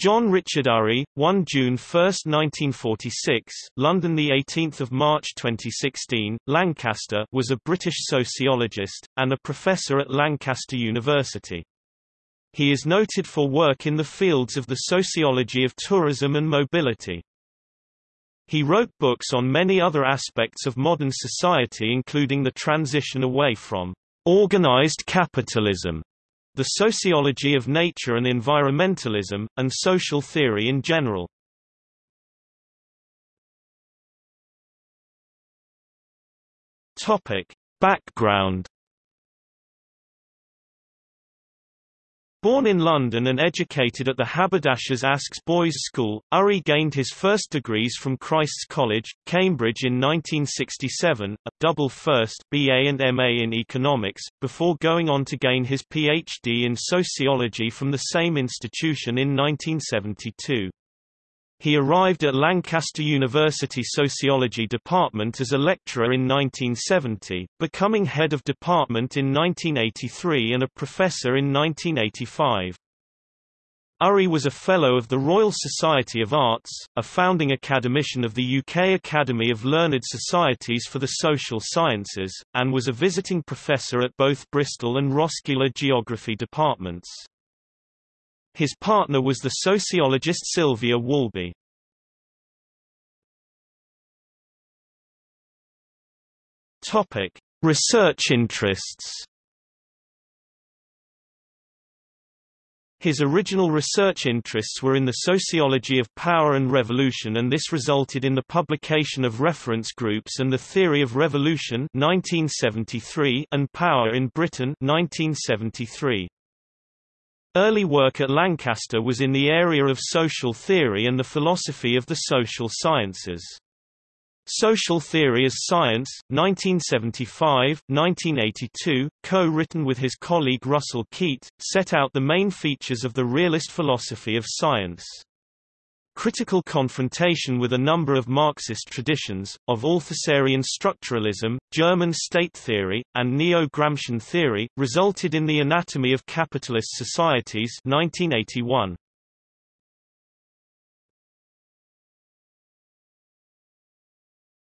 John Richard Urry, 1 June 1, 1946, London the 18th of March 2016, Lancaster, was a British sociologist and a professor at Lancaster University. He is noted for work in the fields of the sociology of tourism and mobility. He wrote books on many other aspects of modern society including the transition away from organized capitalism the sociology of nature and environmentalism, and social theory in general. Topic. Background Born in London and educated at the Haberdashers' Aske's Boys' School, Urry gained his first degrees from Christ's College, Cambridge in 1967, a double first BA and MA in economics, before going on to gain his PhD in sociology from the same institution in 1972. He arrived at Lancaster University Sociology Department as a lecturer in 1970, becoming head of department in 1983 and a professor in 1985. Urry was a Fellow of the Royal Society of Arts, a founding academician of the UK Academy of Learned Societies for the Social Sciences, and was a visiting professor at both Bristol and Roskilde Geography departments. His partner was the sociologist Sylvia Walby. Topic: Research interests. His original research interests were in the sociology of power and revolution and this resulted in the publication of reference groups and the theory of revolution 1973 and power in Britain 1973. Early work at Lancaster was in the area of social theory and the philosophy of the social sciences. Social Theory as Science, 1975, 1982, co-written with his colleague Russell Keat, set out the main features of the realist philosophy of science. Critical confrontation with a number of Marxist traditions, of Althusserian structuralism, German state theory, and neo-Gramscian theory, resulted in The Anatomy of Capitalist Societies 1981.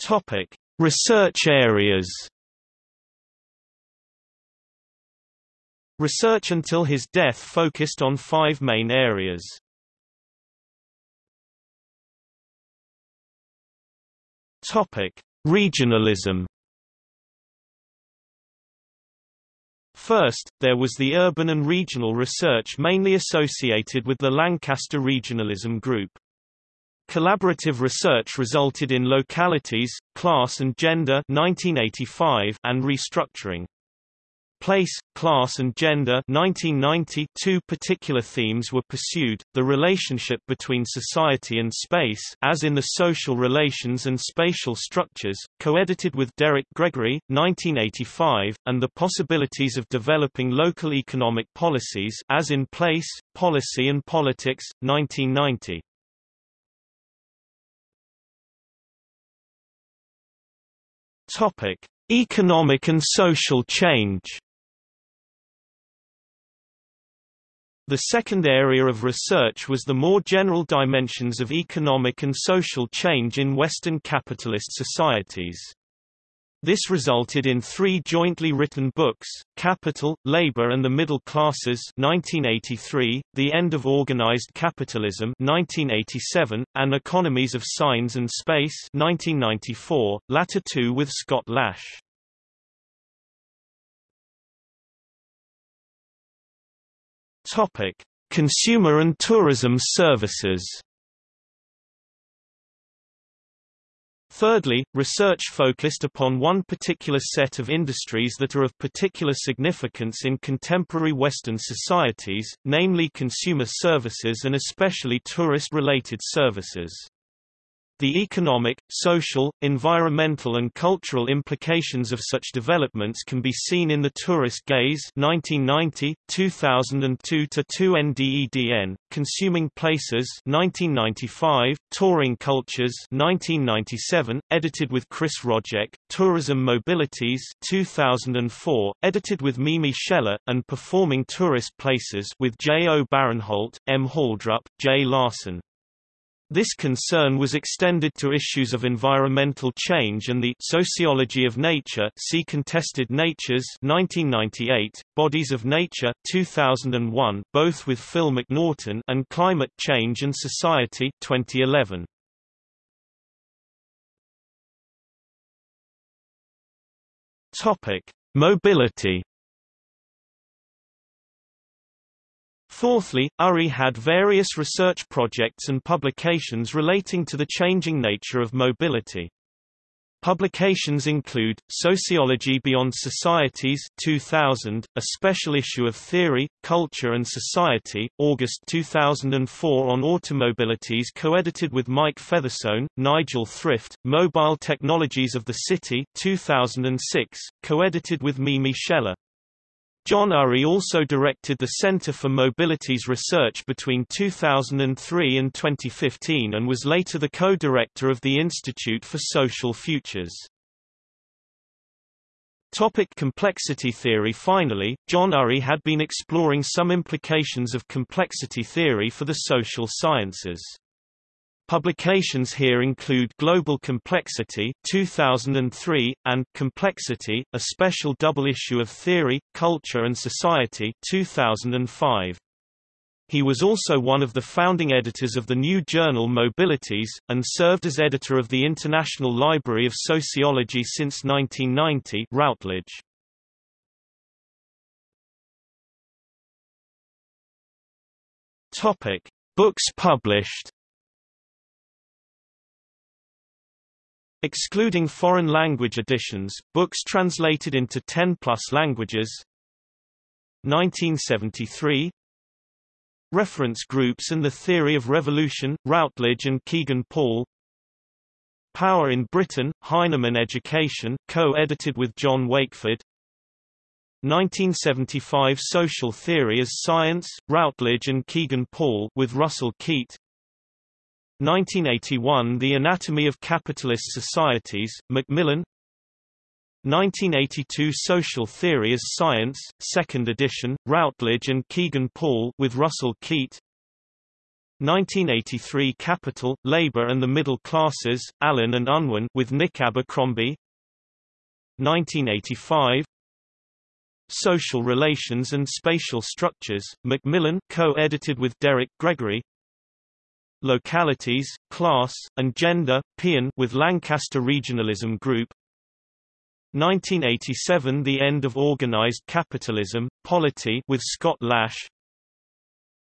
Topic: Research areas. Research until his death focused on five main areas. Topic: Regionalism. First, there was the urban and regional research mainly associated with the Lancaster Regionalism Group. Collaborative research resulted in Localities, Class and Gender 1985 and Restructuring. Place, Class and Gender 1990 two particular themes were pursued, the relationship between society and space as in the social relations and spatial structures, co-edited with Derek Gregory, 1985, and the possibilities of developing local economic policies as in Place, Policy and Politics, 1990. Topic: Economic and social change. The second area of research was the more general dimensions of economic and social change in Western capitalist societies. This resulted in three jointly written books, Capital, Labor and the Middle Classes 1983, The End of Organized Capitalism 1987, and Economies of Signs and Space 1994, latter two with Scott Lash. Topic: Consumer and tourism services Thirdly, research focused upon one particular set of industries that are of particular significance in contemporary Western societies, namely consumer services and especially tourist-related services. The economic, social, environmental and cultural implications of such developments can be seen in The Tourist Gaze 1990, 2002 to 2 NDEDN, Consuming Places 1995, Touring Cultures 1997, edited with Chris Rojek, Tourism Mobilities 2004, edited with Mimi Sheller, and Performing Tourist Places with J. O. Bærenholdt, M. Haldrup, J. Larsen. This concern was extended to issues of environmental change and the sociology of nature see Contested Natures 1998, Bodies of Nature 2001, both with Phil Macnaghten and Climate Change and Society 2011. Topic: Mobility Fourthly, Urry had various research projects and publications relating to the changing nature of mobility. Publications include, Sociology Beyond Societies 2000, a special issue of Theory, Culture and Society, August 2004 on automobilities co-edited with Mike Featherstone, Nigel Thrift, Mobile Technologies of the City 2006, co-edited with Mimi Sheller. John Urry also directed the Center for Mobility's research between 2003 and 2015 and was later the co-director of the Institute for Social Futures. Topic complexity theory Finally, John Urry had been exploring some implications of complexity theory for the social sciences. Publications here include Global Complexity 2003 and Complexity, a special double issue of Theory, Culture and Society 2005. He was also one of the founding editors of the new journal Mobilities, and served as editor of the International Library of Sociology since 1990 Routledge. Books published Excluding foreign language editions, books translated into 10-plus languages. 1973 Reference Groups and the Theory of Revolution, Routledge and Kegan Paul. Power in Britain, Heinemann Education co-edited with John Wakeford. 1975 Social Theory as Science, Routledge and Kegan Paul with Russell Keat 1981 The Anatomy of Capitalist Societies, Macmillan. 1982 Social Theory as Science, 2nd edition, Routledge and Kegan Paul with Russell Keat. 1983 Capital, Labour and the Middle Classes, Allen and Unwin with Nick Abercrombie. 1985 Social Relations and Spatial Structures, Macmillan co-edited with Derek Gregory Localities, Class, and Gender, Pion with Lancaster Regionalism Group. 1987 The End of Organized Capitalism, Polity with Scott Lash.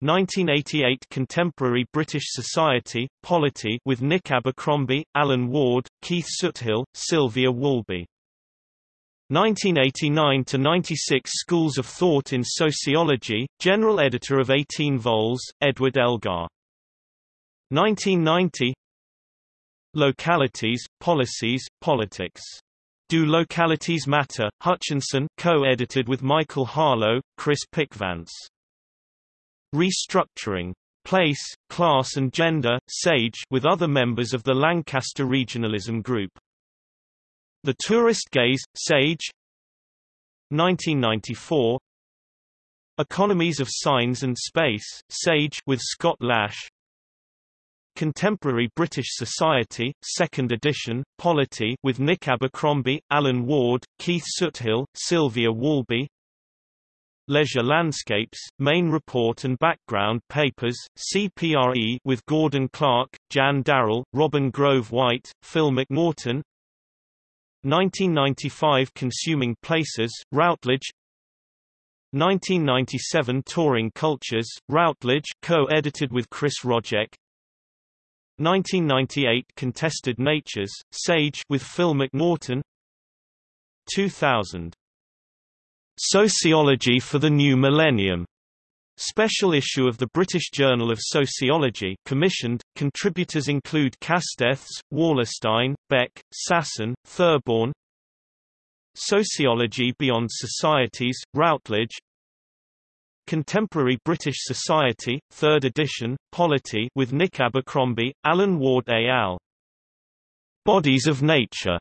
1988 Contemporary British Society, Polity with Nick Abercrombie, Alan Ward, Keith Soothill, Sylvia Walby 1989–96 Schools of Thought in Sociology, General Editor of 18 vols, Edward Elgar 1990 Localities, Policies, Politics. Do Localities Matter? Hutchinson co-edited with Michael Harloe, Chris Pickvance. Restructuring. Place, Class and Gender, Sage with other members of the Lancaster Regionalism Group. The Tourist Gaze, Sage 1994 Economies of Signs and Space, Sage with Scott Lash Contemporary British Society, 2nd edition, Polity with Nick Abercrombie, Alan Ward, Keith Soothill, Sylvia Walby Leisure Landscapes, Main Report and Background Papers, CPRE with Gordon Clark, Jan Darrell, Robin Grove White, Phil Macnaghten. 1995 Consuming Places, Routledge. 1997 Touring Cultures, Routledge co-edited with Chris Rojek 1998 Contested Natures, Sage with Phil Macnaghten 2000 Sociology for the New Millennium Special issue of the British Journal of Sociology commissioned. Contributors include Castells, Wallerstein, Beck, Sassen, Therborn. Sociology Beyond Societies, Routledge. Contemporary British Society, 3rd edition, Polity with Nick Abercrombie, Alan Ward et al. Bodies of Nature.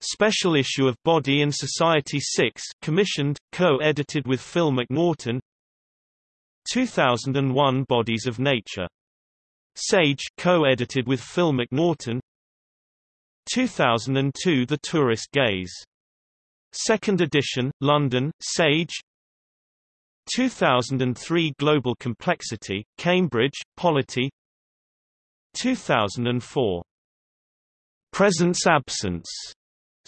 Special issue of Body and Society 6, commissioned, co-edited with Phil Macnaghten. 2001 Bodies of Nature. Sage, co-edited with Phil Macnaghten. 2002 The Tourist Gaze. Second edition, London, Sage. 2003 Global Complexity, Cambridge, Polity. 2004 Presence Absence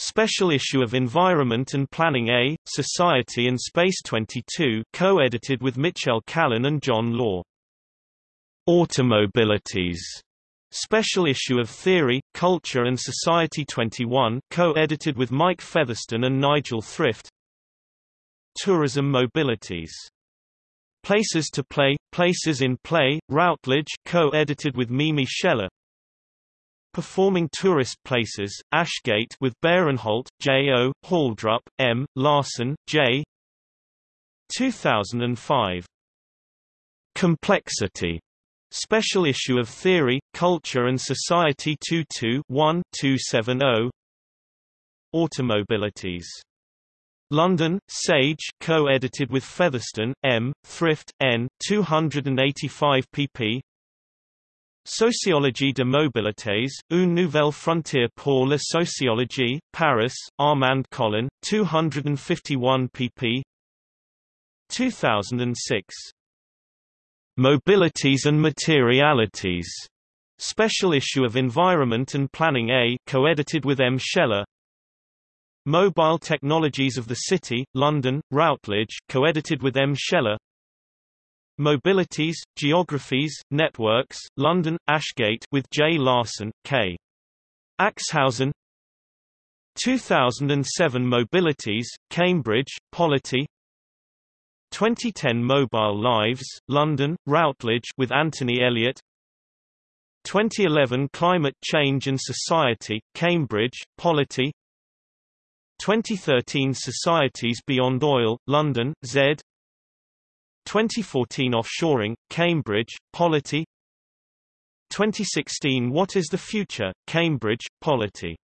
Special issue of Environment and Planning A, Society and Space 22 co-edited with Michel Callon and John Law. Automobilities. Special issue of Theory, Culture and Society 21 co-edited with Mike Featherstone and Nigel Thrift. Tourism Mobilities. Places to Play, Places in Play, Routledge co-edited with Mimi Sheller. Performing Tourist Places, Ashgate with Bærenholdt, J. O., Haldrup, M., Larsen, J. 2005. Complexity. Special issue of Theory, Culture and Society 22-1-270 Automobilities. London, Sage co-edited with Featherstone, M., Thrift, N. 285 pp. Sociologie de mobilités, une nouvelle frontière pour la sociologie, Paris, Armand Colin, 251 pp. 2006. Mobilities and Materialities. Special issue of Environment and Planning A co-edited with M. Sheller. Mobile Technologies of the City, London, Routledge co-edited with M. Sheller. Mobilities, Geographies, Networks, London, Ashgate with J. Larsen, K. Axhausen 2007 Mobilities, Cambridge, Polity 2010 Mobile Lives, London, Routledge with Anthony Elliott 2011 Climate Change and Society, Cambridge, Polity 2013 Societies Beyond Oil, London, Z. 2014 Offshoring, Cambridge, Polity. 2016 What is the Future, Cambridge, Polity